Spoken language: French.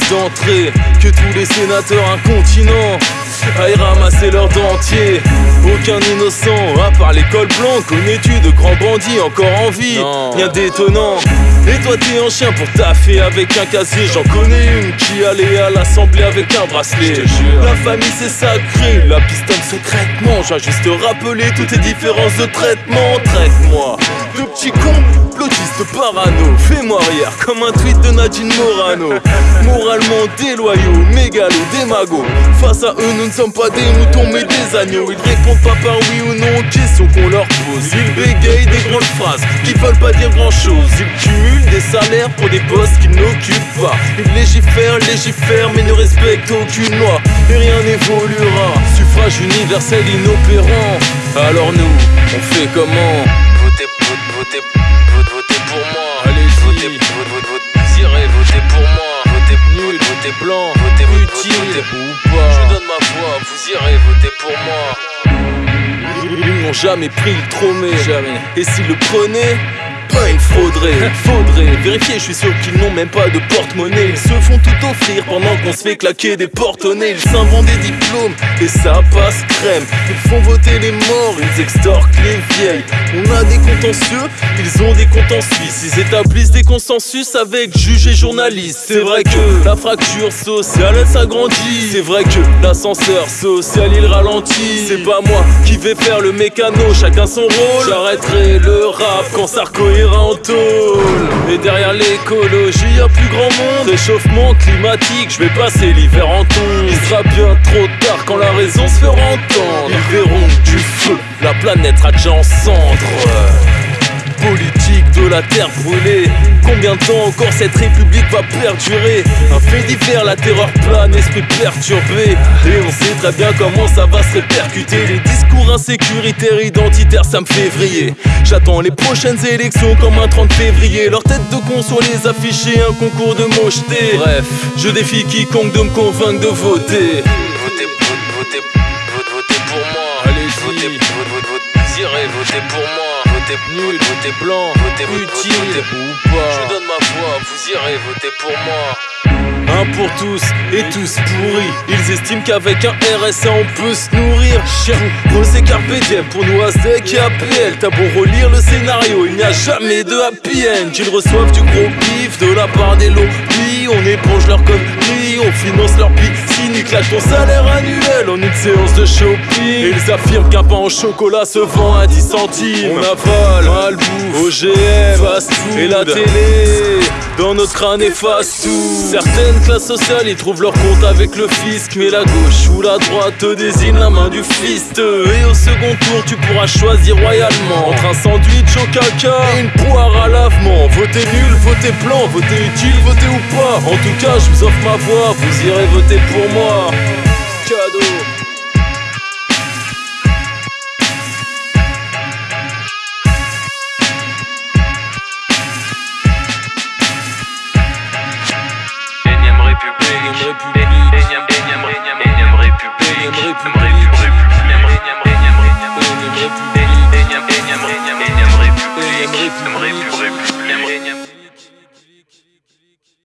d'entrée que tous les sénateurs incontinents aillent ramasser leurs dentiers. Aucun innocent, à part l'école blanche, connais-tu de grands bandits encore en vie? Rien d'étonnant. Et toi t'es un chien pour taffer avec un casier J'en connais une qui allait à l'assemblée avec un bracelet. La famille c'est sacré, la pistole secrètement J'ai juste rappeler toutes tes différences de traitement. Traite-moi parano Fais-moi rire comme un tweet de Nadine Morano Moralement déloyaux, mégalo, démago Face à eux nous ne sommes pas des moutons mais des agneaux Ils répondent pas par oui ou non aux questions qu'on leur pose Ils bégayent des grandes phrases qui veulent pas dire grand chose Ils cumulent des salaires pour des postes qu'ils n'occupent pas. Ils légifèrent, légifèrent, mais ne respectent aucune loi. Et rien n'évoluera. Suffrage universel inopérant. Alors nous, on fait comment? Votez, votez, votez, votez blanc, votez, utile ou pas. Je donne ma voix, vous irez voter pour moi. Ils n'ont jamais pris le tromé, jamais. Et s'ils le prenaient il faudrait, faudrait vérifier, je suis sûr qu'ils n'ont même pas de porte-monnaie. Ils se font tout offrir pendant qu'on se fait claquer des porte-nez Ils s'inventent des diplômes et ça passe crème. Ils font voter les morts, ils extorquent les vieilles. On a des contentieux, ils ont des comptes en Suisse. Ils établissent des consensus avec juges et journalistes. C'est vrai que la fracture sociale elle s'agrandit. C'est vrai que l'ascenseur social il ralentit. C'est pas moi qui vais faire le mécano, chacun son rôle. J'arrêterai le rap quand Sarko Et derrière l'écologie y'a plus grand monde. Réchauffement climatique, je vais passer l'hiver en ton Il sera bien trop tard quand la raison se fera entendre. Ils verront du feu, la planète sera déjà en cendres la terre brûlée. Combien de temps encore cette république va perdurer Un fait divers, la terreur plane, esprit perturbé. Et on sait très bien comment ça va se répercuter. Les discours insécuritaires, identitaires, ça me fait vriller. J'attends les prochaines élections comme un 30 février. Leur tête de con sur les afficher, un concours de mocheté. Bref, je défie quiconque de me convaincre de voter. Votez, votez, votez, votez pour moi. Allez, votez, votez, votez, irez voter pour moi votez nul, votez blanc, votez utile ou pas. Je donne ma voix, vous irez voter pour moi. Pour tous et tous pourris. Ils estiment qu'avec un RSA on peut se nourrir. Chien, c'est carpe pour nous Aztec et APL. T'as beau relire le scénario, il n'y a jamais de happy end. Ils reçoivent du gros pif de la part des lobbies. On éponge leurs conneries, on finance leur piscine. Ils claquent ton salaire annuel en une séance de shopping. ils affirment qu'un pain au chocolat se vend à 10 centimes. On avale, malbouffe, OGM, fast food et la télé. Dans notre crâne efface tout Certaines classes sociales y trouvent leur compte avec le fisc. Mais la gauche ou la droite te désigne la main du fist. Et au second tour tu pourras choisir royalement. Entre un sandwich au caca et une poire à lavement. Votez nul, votez blanc, votez utile, votez ou pas. En tout cas je vous offre ma voix, vous irez voter pour moi. Cadeau République.